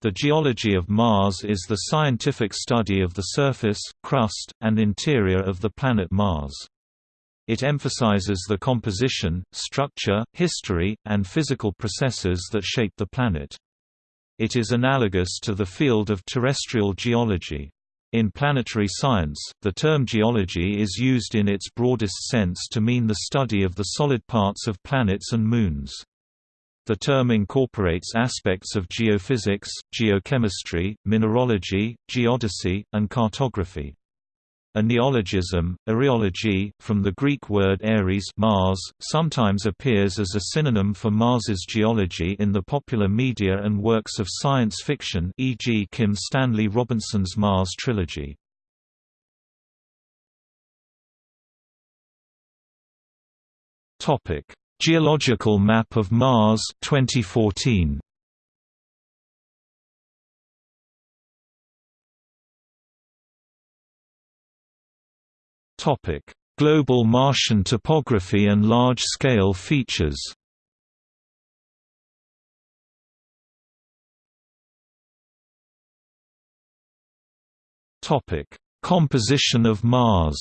The geology of Mars is the scientific study of the surface, crust, and interior of the planet Mars. It emphasizes the composition, structure, history, and physical processes that shape the planet. It is analogous to the field of terrestrial geology. In planetary science, the term geology is used in its broadest sense to mean the study of the solid parts of planets and moons. The term incorporates aspects of geophysics, geochemistry, mineralogy, geodesy, and cartography. A neologism, areology, from the Greek word Ares Mars, sometimes appears as a synonym for Mars's geology in the popular media and works of science fiction e.g. Kim Stanley Robinson's Mars trilogy. Topic: Geological Map of Mars 2014. Topic: Global Martian topography and large-scale features. Topic: Composition of Mars.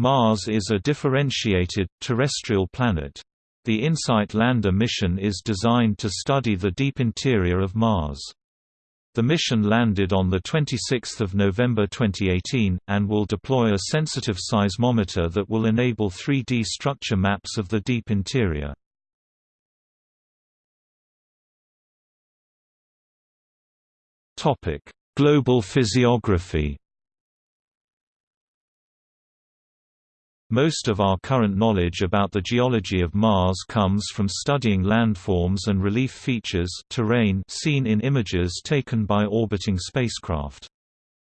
Mars is a differentiated, terrestrial planet. The InSight lander mission is designed to study the deep interior of Mars. The mission landed on 26 November 2018, and will deploy a sensitive seismometer that will enable 3D structure maps of the deep interior. Global physiography Most of our current knowledge about the geology of Mars comes from studying landforms and relief features terrain seen in images taken by orbiting spacecraft.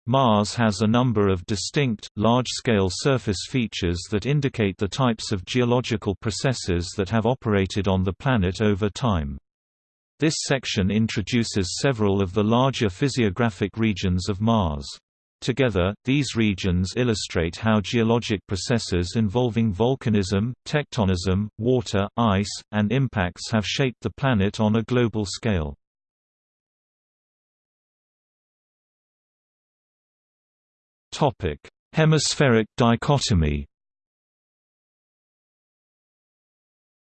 Mars has a number of distinct, large-scale surface features that indicate the types of geological processes that have operated on the planet over time. This section introduces several of the larger physiographic regions of Mars. Together, these regions illustrate how geologic processes involving volcanism, tectonism, water, ice, and impacts have shaped the planet on a global scale. Hemispheric dichotomy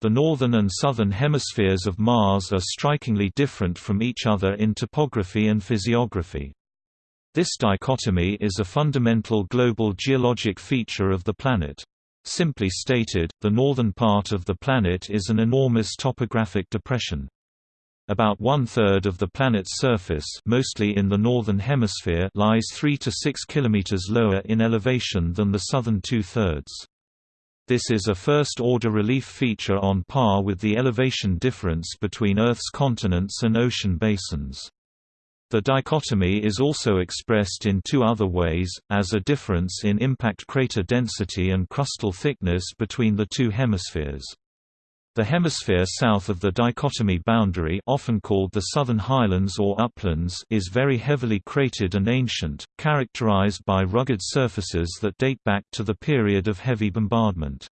The northern and southern hemispheres of Mars are strikingly different from each other in topography and physiography. This dichotomy is a fundamental global geologic feature of the planet. Simply stated, the northern part of the planet is an enormous topographic depression. About one-third of the planet's surface mostly in the northern hemisphere lies 3 to 6 km lower in elevation than the southern two-thirds. This is a first-order relief feature on par with the elevation difference between Earth's continents and ocean basins. The dichotomy is also expressed in two other ways, as a difference in impact crater density and crustal thickness between the two hemispheres. The hemisphere south of the dichotomy boundary often called the Southern Highlands or Uplands is very heavily cratered and ancient, characterized by rugged surfaces that date back to the period of heavy bombardment.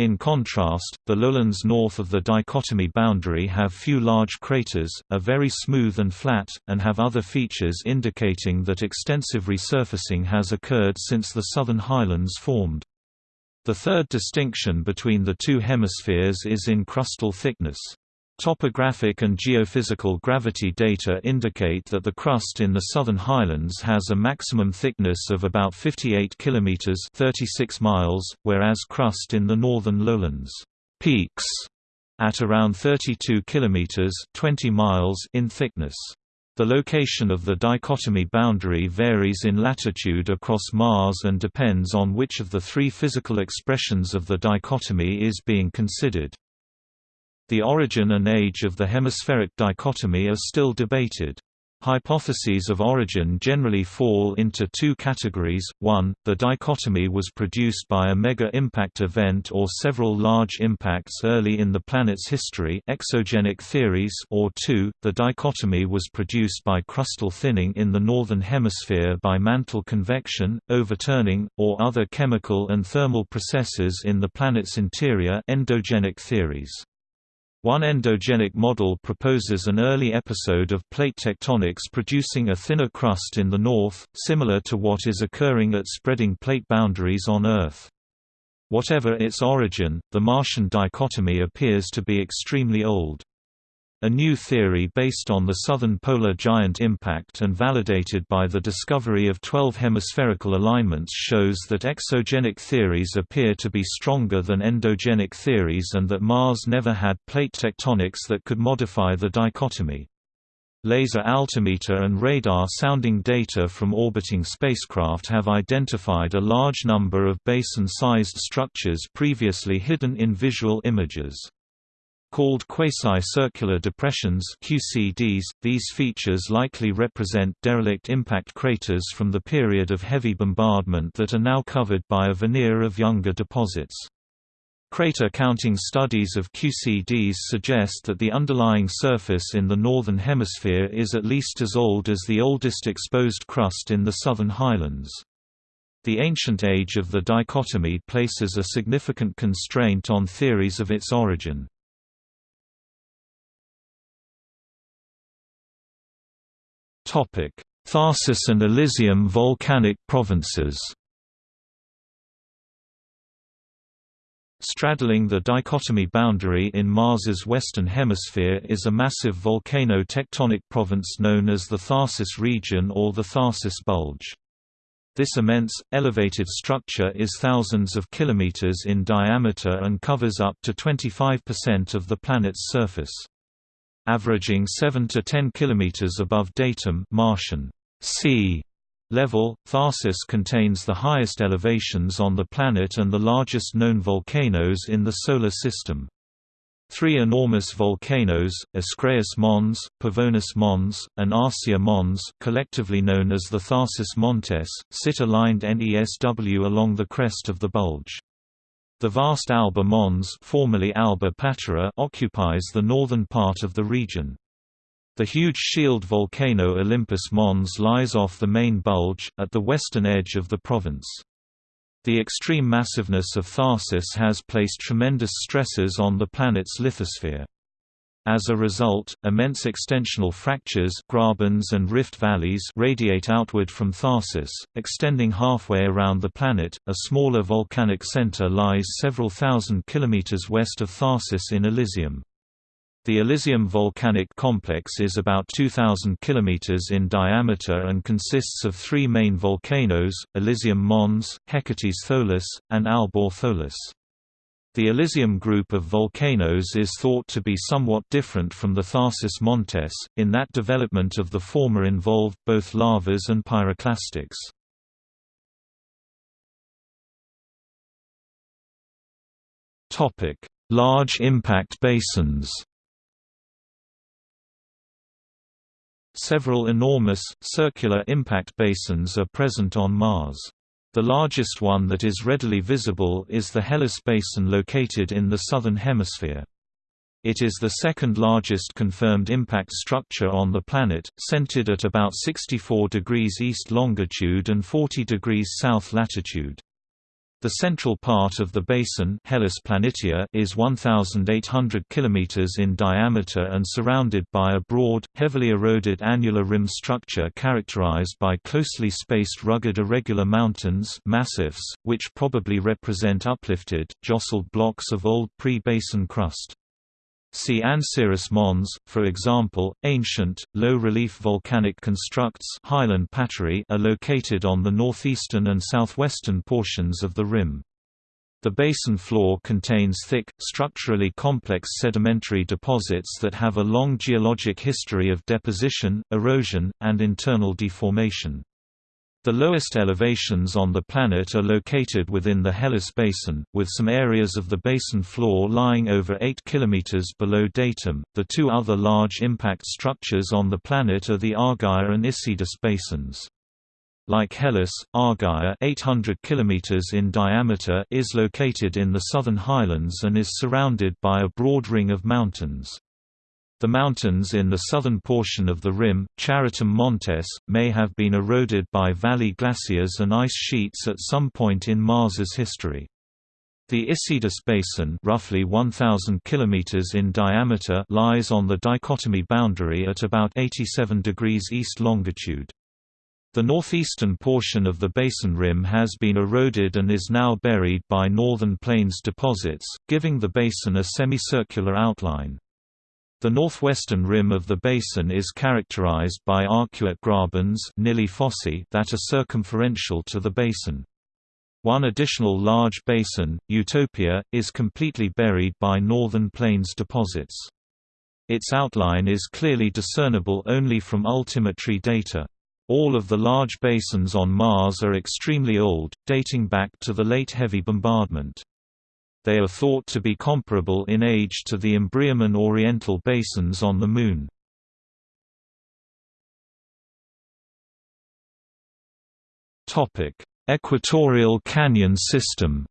In contrast, the lowlands north of the dichotomy boundary have few large craters, are very smooth and flat, and have other features indicating that extensive resurfacing has occurred since the southern highlands formed. The third distinction between the two hemispheres is in crustal thickness. Topographic and geophysical gravity data indicate that the crust in the southern highlands has a maximum thickness of about 58 km 36 miles, whereas crust in the northern lowlands peaks at around 32 km 20 miles in thickness. The location of the dichotomy boundary varies in latitude across Mars and depends on which of the three physical expressions of the dichotomy is being considered. The origin and age of the hemispheric dichotomy are still debated. Hypotheses of origin generally fall into two categories, 1, the dichotomy was produced by a mega-impact event or several large impacts early in the planet's history exogenic theories or 2, the dichotomy was produced by crustal thinning in the northern hemisphere by mantle convection, overturning, or other chemical and thermal processes in the planet's interior endogenic theories. One endogenic model proposes an early episode of plate tectonics producing a thinner crust in the north, similar to what is occurring at spreading plate boundaries on Earth. Whatever its origin, the Martian dichotomy appears to be extremely old. A new theory based on the southern polar giant impact and validated by the discovery of 12 hemispherical alignments shows that exogenic theories appear to be stronger than endogenic theories and that Mars never had plate tectonics that could modify the dichotomy. Laser altimeter and radar sounding data from orbiting spacecraft have identified a large number of basin-sized structures previously hidden in visual images. Called quasi-circular depressions QCDs, these features likely represent derelict impact craters from the period of heavy bombardment that are now covered by a veneer of younger deposits. Crater counting studies of QCDs suggest that the underlying surface in the Northern Hemisphere is at least as old as the oldest exposed crust in the Southern Highlands. The ancient age of the dichotomy places a significant constraint on theories of its origin. Tharsis and Elysium volcanic provinces Straddling the dichotomy boundary in Mars's western hemisphere is a massive volcano-tectonic province known as the Tharsis region or the Tharsis Bulge. This immense, elevated structure is thousands of kilometers in diameter and covers up to 25% of the planet's surface averaging 7 to 10 km above datum Martian sea level. Tharsis contains the highest elevations on the planet and the largest known volcanoes in the Solar System. Three enormous volcanoes, Ascraeus Mons, Pavonis Mons, and Arsia Mons collectively known as the Tharsis Montes, sit aligned NESW along the crest of the bulge. The vast Alba Mons formerly Alba Patera occupies the northern part of the region. The huge shield volcano Olympus Mons lies off the main bulge, at the western edge of the province. The extreme massiveness of Tharsis has placed tremendous stresses on the planet's lithosphere. As a result, immense extensional fractures grabens and rift valleys radiate outward from Tharsis, extending halfway around the planet. A smaller volcanic center lies several thousand kilometers west of Tharsis in Elysium. The Elysium volcanic complex is about 2,000 km in diameter and consists of three main volcanoes, Elysium Mons, Hecates Tholus, and Albor Tholus. The Elysium group of volcanoes is thought to be somewhat different from the Tharsis Montes, in that development of the former involved both lavas and pyroclastics. Large impact basins Several enormous, circular impact basins are present on Mars. The largest one that is readily visible is the Hellas Basin located in the southern hemisphere. It is the second largest confirmed impact structure on the planet, centered at about 64 degrees east longitude and 40 degrees south latitude. The central part of the basin Hellas Planitia is 1,800 km in diameter and surrounded by a broad, heavily eroded annular rim structure characterized by closely spaced rugged irregular mountains massifs, which probably represent uplifted, jostled blocks of old pre-basin crust. See Anseris Mons, for example, ancient, low-relief volcanic constructs highland paterae are located on the northeastern and southwestern portions of the rim. The basin floor contains thick, structurally complex sedimentary deposits that have a long geologic history of deposition, erosion, and internal deformation. The lowest elevations on the planet are located within the Hellas Basin, with some areas of the basin floor lying over 8 km below datum. The two other large impact structures on the planet are the Argyre and Isidis basins. Like Hellas, Argyre 800 km in diameter is located in the southern highlands and is surrounded by a broad ring of mountains. The mountains in the southern portion of the rim, Charitum Montes, may have been eroded by valley glaciers and ice sheets at some point in Mars's history. The Isidis Basin roughly 1,000 km in diameter lies on the dichotomy boundary at about 87 degrees east longitude. The northeastern portion of the basin rim has been eroded and is now buried by northern plains deposits, giving the basin a semicircular outline. The northwestern rim of the basin is characterized by arcuate grabens that are circumferential to the basin. One additional large basin, Utopia, is completely buried by northern plains deposits. Its outline is clearly discernible only from altimetry data. All of the large basins on Mars are extremely old, dating back to the late heavy bombardment. They are thought to be comparable in age to the Imbrium Orientale basins on the Moon. Topic: Equatorial Canyon System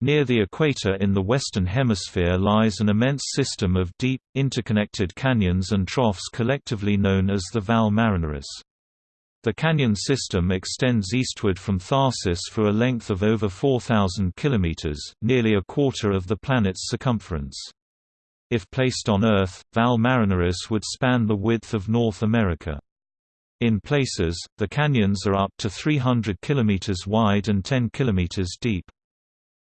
Near the equator in the Western Hemisphere lies an immense system of deep, interconnected canyons and troughs collectively known as the Valles Marineris. The canyon system extends eastward from Tharsis for a length of over 4,000 km, nearly a quarter of the planet's circumference. If placed on Earth, Valles Marineris would span the width of North America. In places, the canyons are up to 300 km wide and 10 km deep.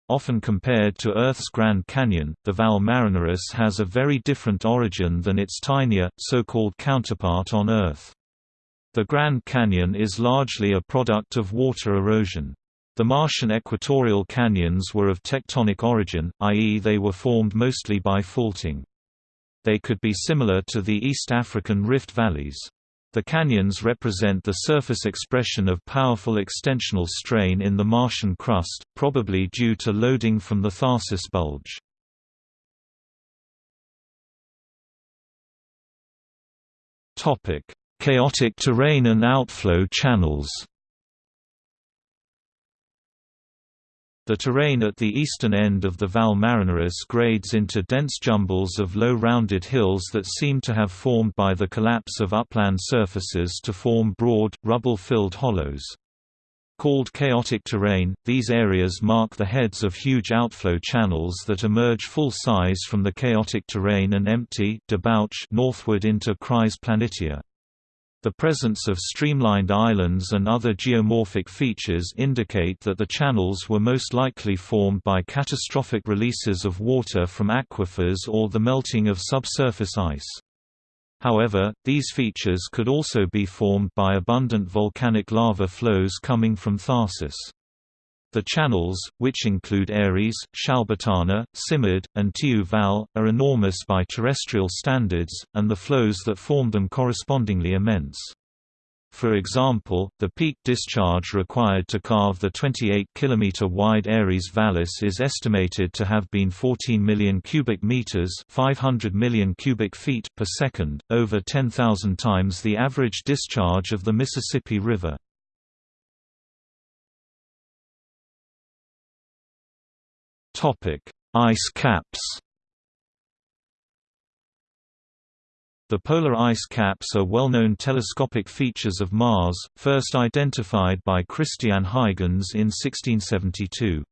Often compared to Earth's Grand Canyon, the Valles Marineris has a very different origin than its tinier, so-called counterpart on Earth. The Grand Canyon is largely a product of water erosion. The Martian equatorial canyons were of tectonic origin, i.e. they were formed mostly by faulting. They could be similar to the East African rift valleys. The canyons represent the surface expression of powerful extensional strain in the Martian crust, probably due to loading from the Tharsis bulge. Chaotic terrain and outflow channels The terrain at the eastern end of the Valles Marineris grades into dense jumbles of low rounded hills that seem to have formed by the collapse of upland surfaces to form broad, rubble-filled hollows. Called chaotic terrain, these areas mark the heads of huge outflow channels that emerge full size from the chaotic terrain and empty debouch northward into Chryse Planitia. The presence of streamlined islands and other geomorphic features indicate that the channels were most likely formed by catastrophic releases of water from aquifers or the melting of subsurface ice. However, these features could also be formed by abundant volcanic lava flows coming from Tharsis. The channels, which include Ares, Shalbatana, Simud, and Tiu Valles, are enormous by terrestrial standards, and the flows that form them correspondingly immense. For example, the peak discharge required to carve the 28 km wide Ares Vallis is estimated to have been 14 million cubic meters, 500 million cubic feet per second, over 10,000 times the average discharge of the Mississippi River. Topic: Ice caps. The polar ice caps are well-known telescopic features of Mars, first identified by Christian Huygens in 1672.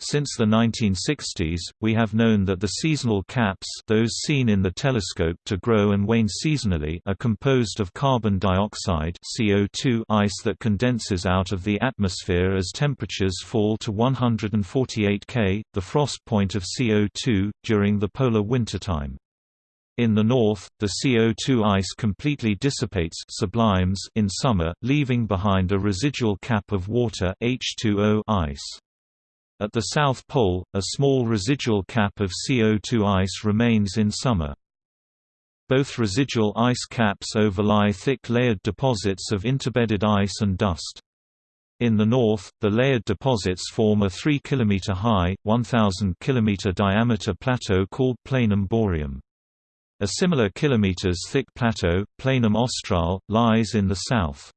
Since the 1960s, we have known that the seasonal caps those seen in the telescope to grow and wane seasonally are composed of carbon dioxide CO2 ice that condenses out of the atmosphere as temperatures fall to 148 K, the frost point of CO2, during the polar wintertime. In the north, the CO2 ice completely dissipates sublimes in summer, leaving behind a residual cap of water H2O ice. At the South Pole, a small residual cap of CO2 ice remains in summer. Both residual ice caps overlie thick layered deposits of interbedded ice and dust. In the north, the layered deposits form a 3 km high, 1,000 km diameter plateau called Planum boreum. A similar kilometers thick plateau, Planum Australe, lies in the south.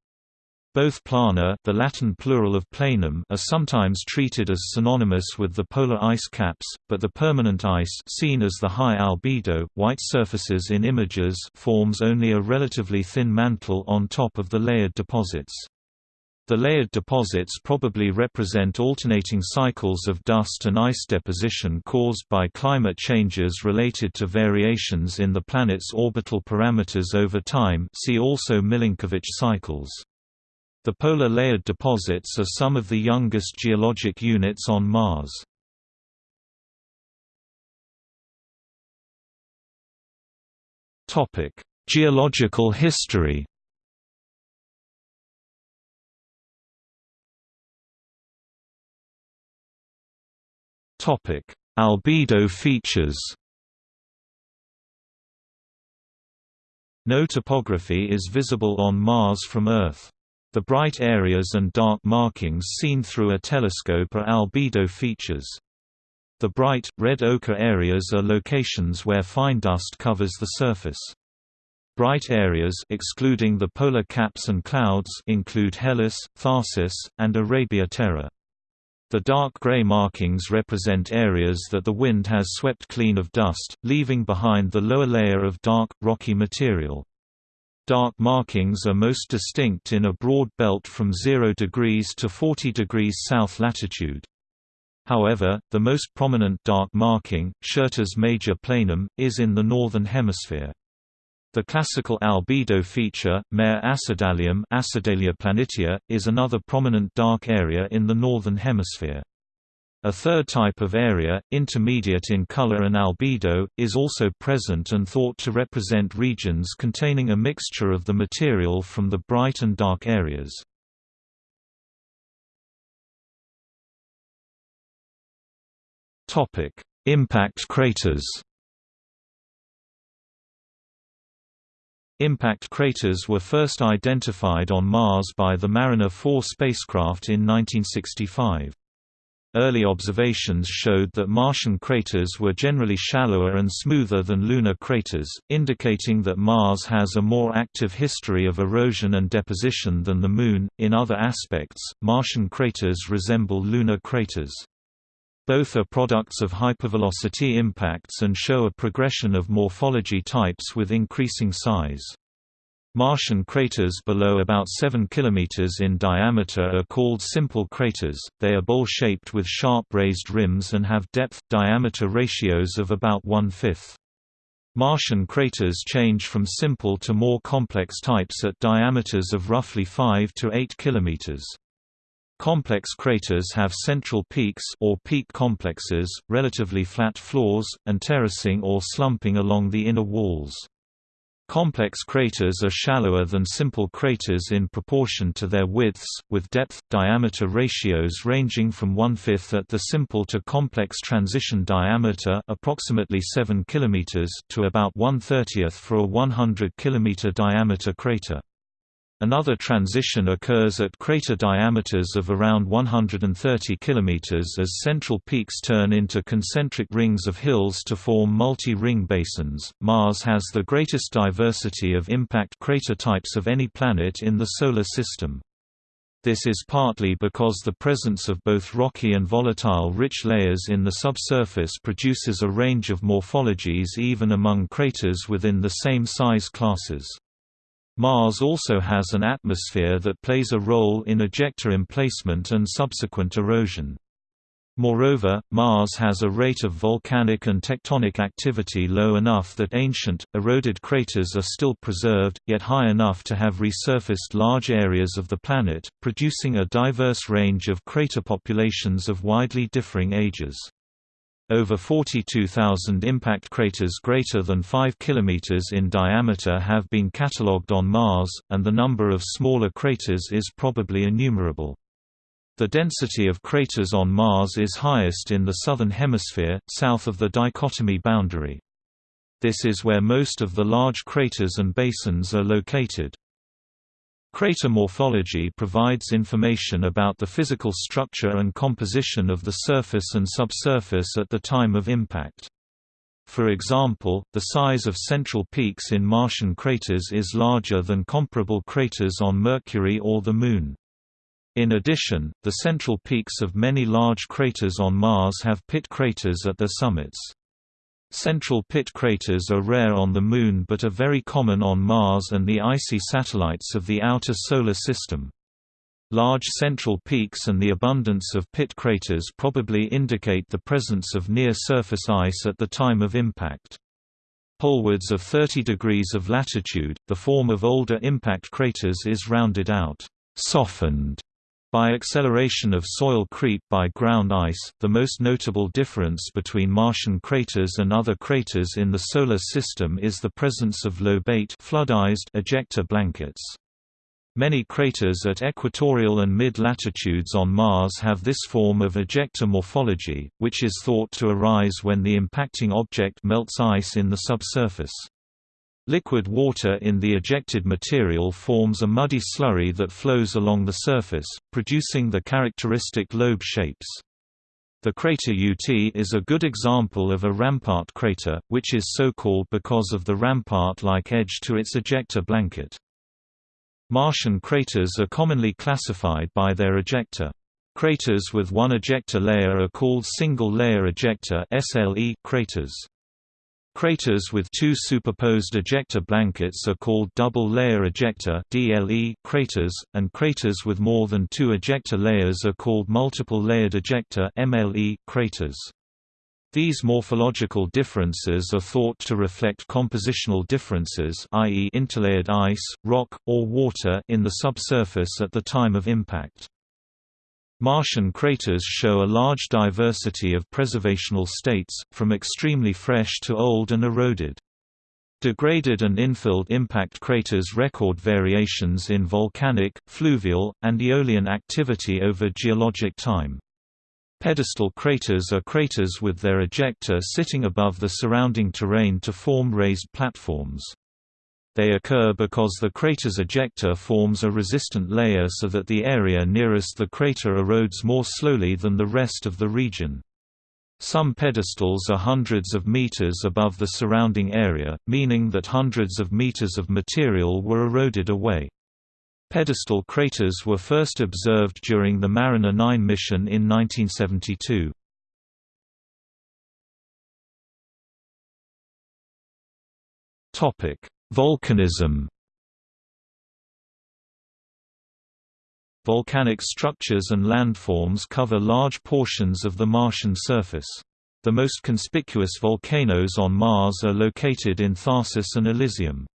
Both plana the Latin plural of planum are sometimes treated as synonymous with the polar ice caps, but the permanent ice seen as the high albedo, white surfaces in images forms only a relatively thin mantle on top of the layered deposits. The layered deposits probably represent alternating cycles of dust and ice deposition caused by climate changes related to variations in the planet's orbital parameters over time see also Milankovitch cycles. The polar layered deposits are some of the youngest geologic units on Mars. Topic: Geological history Topic: Albedo features. No topography is visible on Mars from Earth. The bright areas and dark markings seen through a telescope are albedo features. The bright, red ochre areas are locations where fine dust covers the surface. Bright areas excluding the polar caps and clouds include Hellas, Tharsis, and Arabia Terra. The dark gray markings represent areas that the wind has swept clean of dust, leaving behind the lower layer of dark, rocky material. Dark markings are most distinct in a broad belt from 0 degrees to 40 degrees south latitude. However, the most prominent dark marking, Syrtis Major Planum, is in the northern hemisphere. The classical albedo feature, Mare acidalium Acidalia planitia, is another prominent dark area in the northern hemisphere. A third type of area, intermediate in color and albedo, is also present and thought to represent regions containing a mixture of the material from the bright and dark areas. Impact craters Impact craters were first identified on Mars by the Mariner 4 spacecraft in 1965. Early observations showed that Martian craters were generally shallower and smoother than lunar craters, indicating that Mars has a more active history of erosion and deposition than the Moon. In other aspects, Martian craters resemble lunar craters. Both are products of hypervelocity impacts and show a progression of morphology types with increasing size. Martian craters below about 7 km in diameter are called simple craters, they are bowl-shaped with sharp raised rims and have depth-diameter ratios of about one-fifth. Martian craters change from simple to more complex types at diameters of roughly 5 to 8 km. Complex craters have central peaks or peak complexes, relatively flat floors, and terracing or slumping along the inner walls. Complex craters are shallower than simple craters in proportion to their widths, with depth-diameter ratios ranging from one-fifth at the simple to complex transition diameter approximately 7 km to about one-thirtieth for a 100 km diameter crater. Another transition occurs at crater diameters of around 130 km as central peaks turn into concentric rings of hills to form multi-ring basins. Mars has the greatest diversity of impact crater types of any planet in the Solar System. This is partly because the presence of both rocky and volatile rich layers in the subsurface produces a range of morphologies even among craters within the same size classes. Mars also has an atmosphere that plays a role in ejecta emplacement and subsequent erosion. Moreover, Mars has a rate of volcanic and tectonic activity low enough that ancient, eroded craters are still preserved, yet high enough to have resurfaced large areas of the planet, producing a diverse range of crater populations of widely differing ages. Over 42,000 impact craters greater than 5 km in diameter have been catalogued on Mars, and the number of smaller craters is probably innumerable. The density of craters on Mars is highest in the southern hemisphere, south of the dichotomy boundary. This is where most of the large craters and basins are located. Crater morphology provides information about the physical structure and composition of the surface and subsurface at the time of impact. For example, the size of central peaks in Martian craters is larger than comparable craters on Mercury or the Moon. In addition, the central peaks of many large craters on Mars have pit craters at their summits. Central pit craters are rare on the Moon but are very common on Mars and the icy satellites of the outer Solar System. Large central peaks and the abundance of pit craters probably indicate the presence of near-surface ice at the time of impact. Polewards of 30 degrees of latitude, the form of older impact craters is rounded out, softened by acceleration of soil creep by ground ice, the most notable difference between Martian craters and other craters in the Solar System is the presence of lobate ejecta blankets. Many craters at equatorial and mid-latitudes on Mars have this form of ejecta morphology, which is thought to arise when the impacting object melts ice in the subsurface. Liquid water in the ejected material forms a muddy slurry that flows along the surface, producing the characteristic lobe shapes. The crater Yuty is a good example of a rampart crater, which is so called because of the rampart-like edge to its ejecta blanket. Martian craters are commonly classified by their ejecta. Craters with one ejecta layer are called single-layer ejecta (SLE) craters. Craters with two superposed ejecta blankets are called double-layer ejecta (DLE) craters, and craters with more than two ejecta layers are called multiple-layered ejecta (MLE) craters. These morphological differences are thought to reflect compositional differences i.e. interlayered ice, rock, or water in the subsurface at the time of impact. Martian craters show a large diversity of preservational states, from extremely fresh to old and eroded. Degraded and infilled impact craters record variations in volcanic, fluvial, and aeolian activity over geologic time. Pedestal craters are craters with their ejecta sitting above the surrounding terrain to form raised platforms. They occur because the crater's ejecta forms a resistant layer so that the area nearest the crater erodes more slowly than the rest of the region. Some pedestals are hundreds of meters above the surrounding area, meaning that hundreds of meters of material were eroded away. Pedestal craters were first observed during the Mariner 9 mission in 1972. Topic: Volcanism. Volcanic structures and landforms cover large portions of the Martian surface. The most conspicuous volcanoes on Mars are located in Tharsis and Elysium.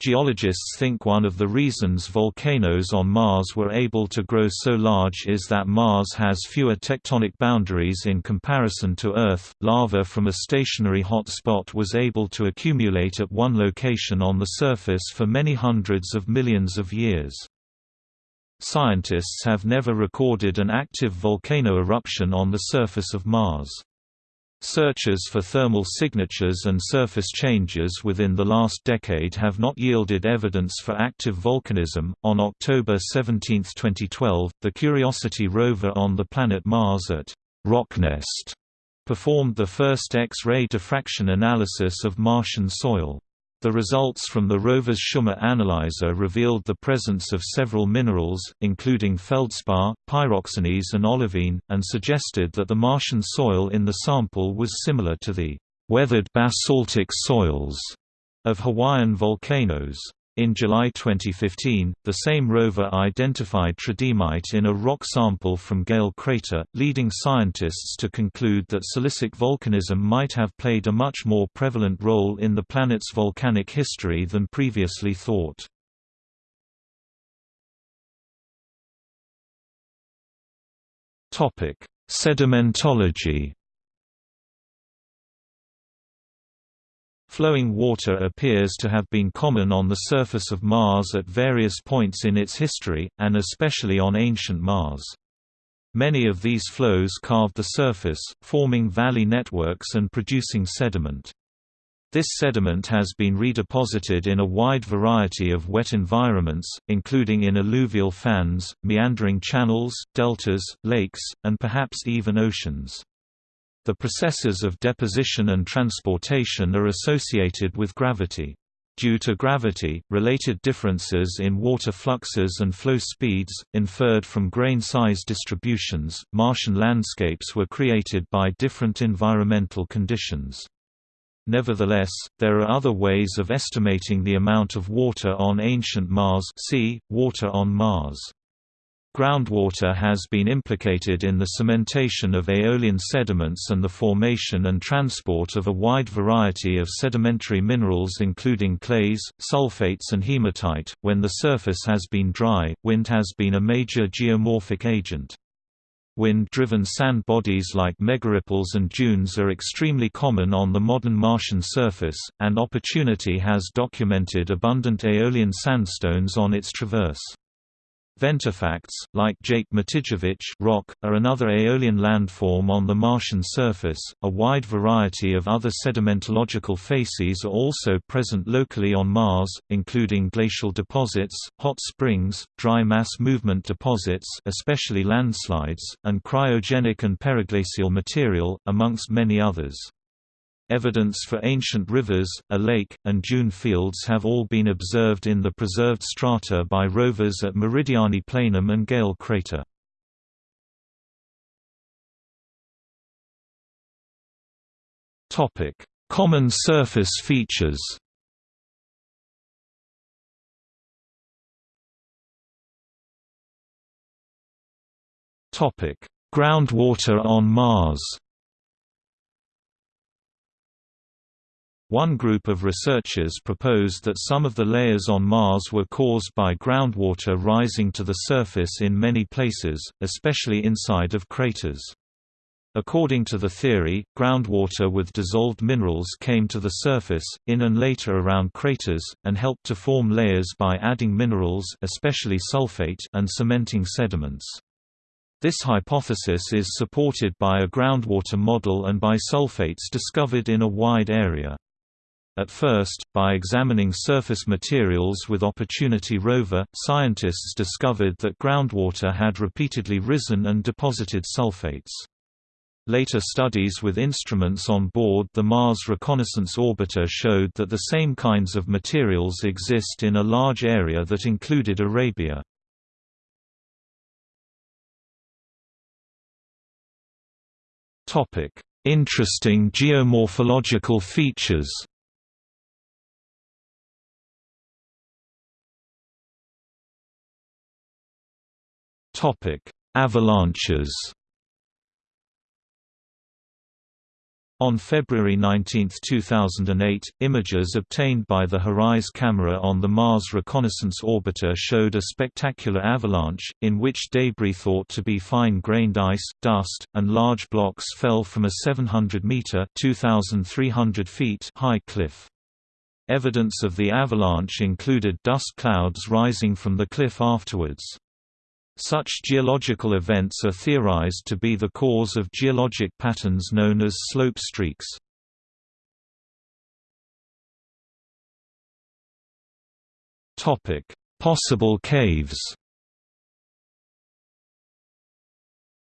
Geologists think one of the reasons volcanoes on Mars were able to grow so large is that Mars has fewer tectonic boundaries in comparison to Earth. Lava from a stationary hot spot was able to accumulate at one location on the surface for many hundreds of millions of years. Scientists have never recorded an active volcano eruption on the surface of Mars. Searches for thermal signatures and surface changes within the last decade have not yielded evidence for active volcanism. On October 17, 2012, the Curiosity rover on the planet Mars at Rocknest performed the first X-ray diffraction analysis of Martian soil. The results from the rover's CheMin analyzer revealed the presence of several minerals, including feldspar, pyroxenes and olivine, and suggested that the Martian soil in the sample was similar to the weathered basaltic soils of Hawaiian volcanoes. In July 2015, the same rover identified tridymite in a rock sample from Gale crater, leading scientists to conclude that silicic volcanism might have played a much more prevalent role in the planet's volcanic history than previously thought. Sedimentology Flowing water appears to have been common on the surface of Mars at various points in its history, and especially on ancient Mars. Many of these flows carved the surface, forming valley networks and producing sediment. This sediment has been redeposited in a wide variety of wet environments, including in alluvial fans, meandering channels, deltas, lakes, and perhaps even oceans. The processes of deposition and transportation are associated with gravity. Due to gravity, related differences in water fluxes and flow speeds, inferred from grain size distributions, Martian landscapes were created by different environmental conditions. Nevertheless, there are other ways of estimating the amount of water on ancient Mars see, water on Mars. Groundwater has been implicated in the cementation of aeolian sediments and the formation and transport of a wide variety of sedimentary minerals including clays, sulfates and hematite. When the surface has been dry, wind has been a major geomorphic agent. Wind-driven sand bodies like megaripples and dunes are extremely common on the modern Martian surface, and Opportunity has documented abundant aeolian sandstones on its traverse. Ventifacts, like Jake Matijevic rock, are another aeolian landform on the Martian surface. A wide variety of other sedimentological facies are also present locally on Mars, including glacial deposits, hot springs, dry mass movement deposits, especially landslides, and cryogenic and periglacial material, amongst many others. Evidence for ancient rivers, a lake, and dune fields have all been observed in the preserved strata by rovers at Meridiani Planum and Gale crater. Common surface features Groundwater on Mars One group of researchers proposed that some of the layers on Mars were caused by groundwater rising to the surface in many places, especially inside of craters. According to the theory, groundwater with dissolved minerals came to the surface, in and later around craters, and helped to form layers by adding minerals especially sulfate and cementing sediments. This hypothesis is supported by a groundwater model and by sulfates discovered in a wide area. At first, by examining surface materials with Opportunity rover, scientists discovered that groundwater had repeatedly risen and deposited sulfates. Later studies with instruments on board the Mars Reconnaissance Orbiter showed that the same kinds of materials exist in a large area that included Arabia. Interesting geomorphological features Topic: Avalanches. On February 19, 2008, images obtained by the HiRISE camera on the Mars Reconnaissance Orbiter showed a spectacular avalanche, in which debris thought to be fine-grained ice, dust, and large blocks fell from a 700-meter high cliff. Evidence of the avalanche included dust clouds rising from the cliff afterwards. Such geological events are theorized to be the cause of geologic patterns known as slope streaks. Possible caves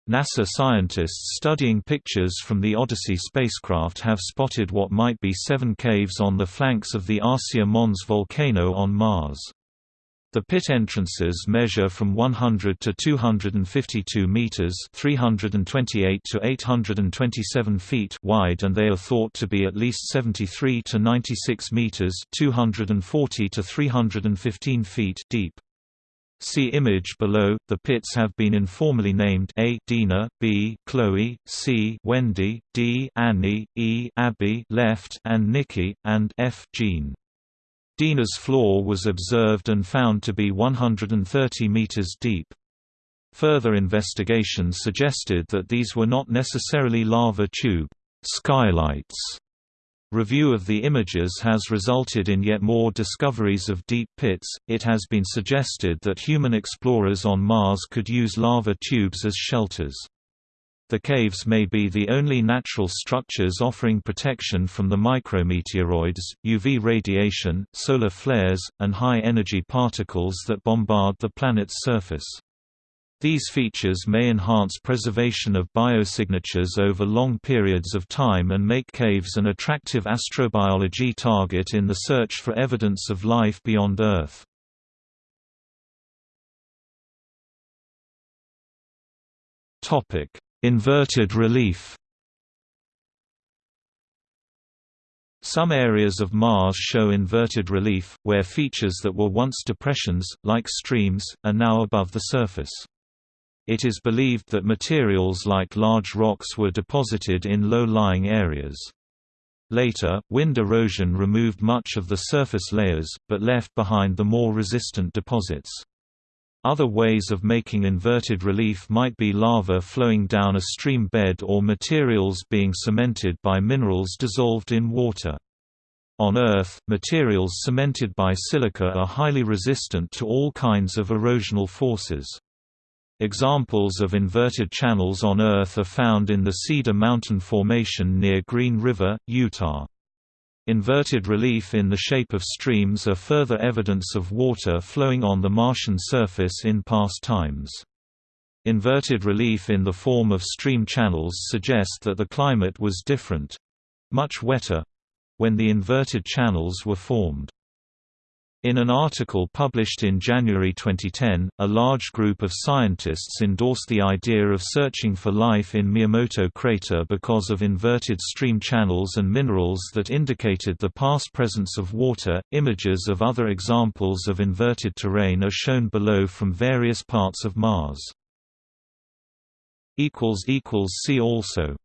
NASA scientists studying pictures from the Odyssey spacecraft have spotted what might be seven caves on the flanks of the Arsia Mons volcano on Mars. The pit entrances measure from 100 to 252 meters, 328 to 827 feet wide and they are thought to be at least 73 to 96 meters, 240 to 315 feet deep. See image below. The pits have been informally named A. Dina, B. Chloe, C. Wendy, D. Annie, E. Abby, left, and Nikki, and F. Jean. Dina's floor was observed and found to be 130 meters deep. Further investigation suggested that these were not necessarily lava tube skylights. Review of the images has resulted in yet more discoveries of deep pits. It has been suggested that human explorers on Mars could use lava tubes as shelters. The caves may be the only natural structures offering protection from the micrometeoroids, UV radiation, solar flares, and high-energy particles that bombard the planet's surface. These features may enhance preservation of biosignatures over long periods of time and make caves an attractive astrobiology target in the search for evidence of life beyond Earth. Inverted relief Some areas of Mars show inverted relief, where features that were once depressions, like streams, are now above the surface. It is believed that materials like large rocks were deposited in low-lying areas. Later, wind erosion removed much of the surface layers, but left behind the more resistant deposits. Other ways of making inverted relief might be lava flowing down a stream bed or materials being cemented by minerals dissolved in water. On Earth, materials cemented by silica are highly resistant to all kinds of erosional forces. Examples of inverted channels on Earth are found in the Cedar Mountain Formation near Green River, Utah. Inverted relief in the shape of streams are further evidence of water flowing on the Martian surface in past times. Inverted relief in the form of stream channels suggest that the climate was different—much wetter—when the inverted channels were formed. In an article published in January 2010, a large group of scientists endorsed the idea of searching for life in Miyamoto crater because of inverted stream channels and minerals that indicated the past presence of water. Images of other examples of inverted terrain are shown below from various parts of Mars. See also